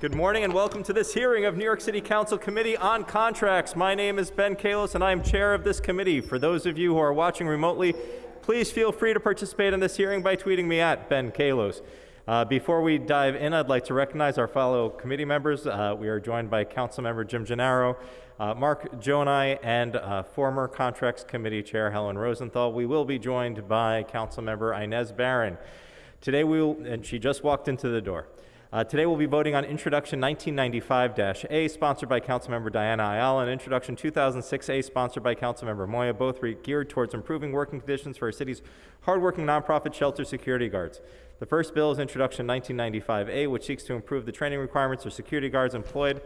Good morning and welcome to this hearing of New York City Council Committee on Contracts. My name is Ben Kallos and I am chair of this committee. For those of you who are watching remotely, please feel free to participate in this hearing by tweeting me at Ben Kallos. Uh, before we dive in, I'd like to recognize our fellow committee members. Uh, we are joined by Councilmember Jim Gennaro, uh, Mark Gjonaj, and I and uh, former Contracts Committee Chair Helen Rosenthal. We will be joined by Councilmember Inez Barron. Today we will, and she just walked into the door. Uh, today we'll be voting on Introduction 1995-A, sponsored by Councilmember Diana Ayala, and Introduction 2006-A, sponsored by Councilmember Moya, both geared towards improving working conditions for our city's hardworking nonprofit shelter security guards. The first bill is Introduction 1995-A, which seeks to improve the training requirements for security guards employed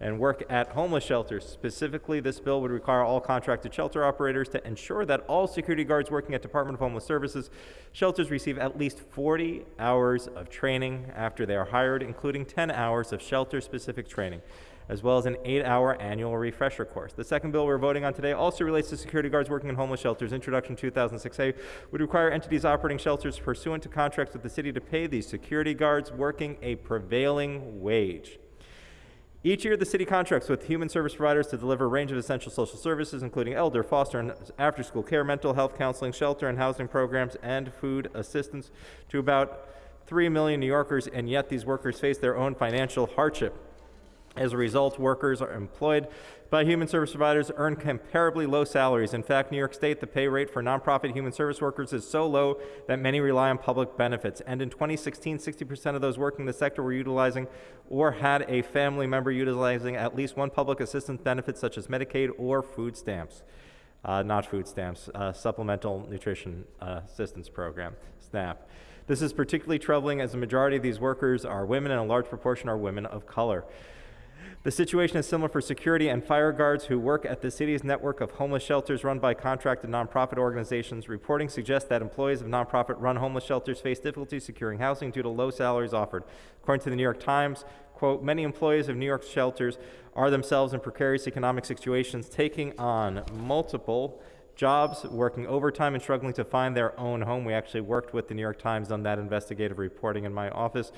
and work at homeless shelters. Specifically, this bill would require all contracted shelter operators to ensure that all security guards working at Department of Homeless Services shelters receive at least 40 hours of training after they are hired, including 10 hours of shelter-specific training as well as an eight-hour annual refresher course. The second bill we're voting on today also relates to security guards working in homeless shelters. Introduction 2006A would require entities operating shelters pursuant to contracts with the city to pay these security guards working a prevailing wage. Each year, the city contracts with human service providers to deliver a range of essential social services, including elder, foster, and after school care, mental health counseling, shelter and housing programs, and food assistance to about 3 million New Yorkers, and yet these workers face their own financial hardship. As a result, workers are employed by human service providers earn comparably low salaries. In fact, New York State, the pay rate for nonprofit human service workers is so low that many rely on public benefits. And in 2016, 60% of those working in the sector were utilizing or had a family member utilizing at least one public assistance benefit, such as Medicaid or food stamps. Uh, not food stamps, uh, Supplemental Nutrition uh, Assistance Program, SNAP. This is particularly troubling as the majority of these workers are women and a large proportion are women of color. The situation is similar for security and fire guards who work at the city's network of homeless shelters run by contracted nonprofit organizations. Reporting suggests that employees of nonprofit run homeless shelters face difficulty securing housing due to low salaries offered. According to the New York Times, quote, many employees of New York shelters are themselves in precarious economic situations, taking on multiple jobs, working overtime, and struggling to find their own home. We actually worked with the New York Times on that investigative reporting in my office.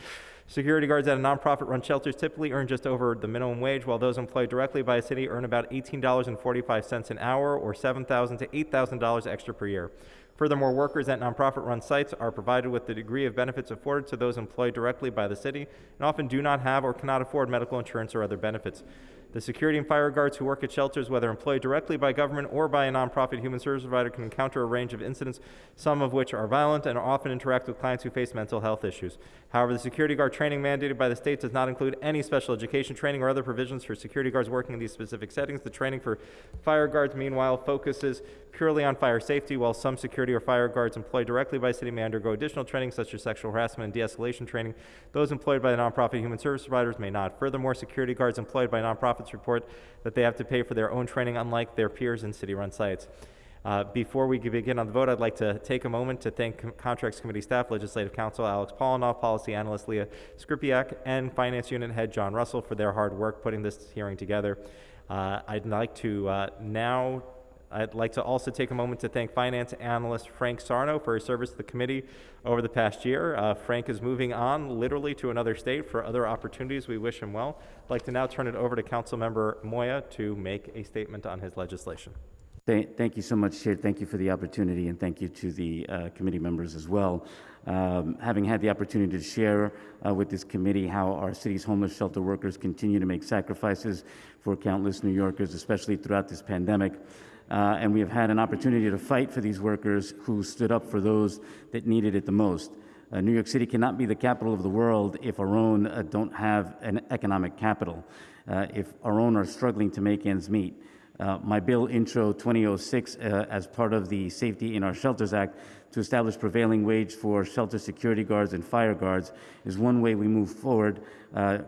Security guards at a nonprofit run shelters typically earn just over the minimum wage, while those employed directly by a city earn about $18.45 an hour or $7,000 to $8,000 extra per year. Furthermore, workers at nonprofit run sites are provided with the degree of benefits afforded to those employed directly by the city and often do not have or cannot afford medical insurance or other benefits. The security and fire guards who work at shelters, whether employed directly by government or by a nonprofit human service provider, can encounter a range of incidents, some of which are violent and often interact with clients who face mental health issues. However, the security guard training mandated by the state does not include any special education training or other provisions for security guards working in these specific settings. The training for fire guards, meanwhile, focuses purely on fire safety, while some security or fire guards employed directly by city may undergo additional training such as sexual harassment and de-escalation training. Those employed by the nonprofit human service providers may not. Furthermore, security guards employed by nonprofits report that they have to pay for their own training unlike their peers in city-run sites. Uh, before we begin on the vote, I'd like to take a moment to thank Com Contracts Committee staff, Legislative Counsel Alex Polinoff, Policy Analyst Leah Skripiak, and Finance Unit Head John Russell for their hard work putting this hearing together. Uh, I'd like to uh, now I'd like to also take a moment to thank finance analyst Frank Sarno for his service to the committee over the past year. Uh, Frank is moving on literally to another state for other opportunities. We wish him well. I'd like to now turn it over to Councilmember Moya to make a statement on his legislation. Thank you so much, Chair. Thank you for the opportunity, and thank you to the uh, committee members as well. Um, having had the opportunity to share uh, with this committee how our city's homeless shelter workers continue to make sacrifices for countless New Yorkers, especially throughout this pandemic, uh, and we have had an opportunity to fight for these workers who stood up for those that needed it the most. Uh, New York City cannot be the capital of the world if our own uh, don't have an economic capital, uh, if our own are struggling to make ends meet. Uh, my bill, Intro 2006, uh, as part of the Safety in Our Shelters Act, to establish prevailing wage for shelter security guards and fire guards is one way we move forward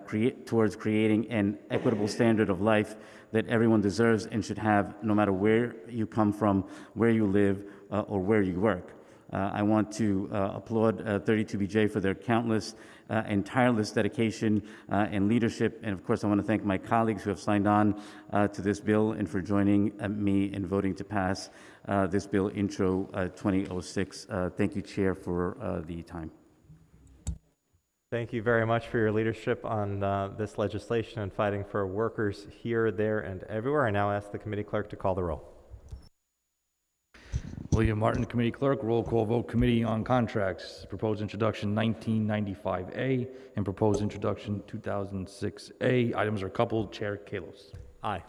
create, towards creating an equitable standard of life that everyone deserves and should have no matter where you come from, where you live, uh, or where you work. Uh, I want to uh, applaud 32BJ uh, for their countless and tireless dedication and leadership. And of course, I want to thank my colleagues who have signed on to this bill and for joining me in voting to pass this bill, Intro 2006. thank you, Chair, for the time. Thank you very much for your leadership on uh, this legislation and fighting for workers here, there, and everywhere. I now ask the committee clerk to call the roll. William Martin, Committee Clerk, roll call vote, Committee on Contracts, proposed introduction 1995A and proposed introduction 2006A. Items are coupled, Chair Kallos. Aye.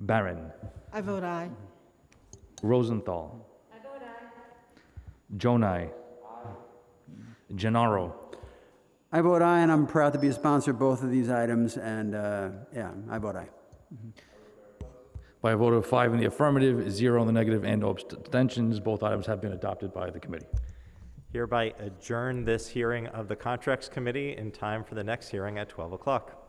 Barron. I vote aye. Rosenthal. I vote aye. Gjonaj. Gennaro. I vote aye, and I'm proud to be a sponsor of both of these items, and, uh, yeah, I vote aye. By a vote of five in the affirmative, zero in the negative, and no abstentions, both items have been adopted by the committee. Hereby adjourn this hearing of the Contracts Committee in time for the next hearing at 12 o'clock.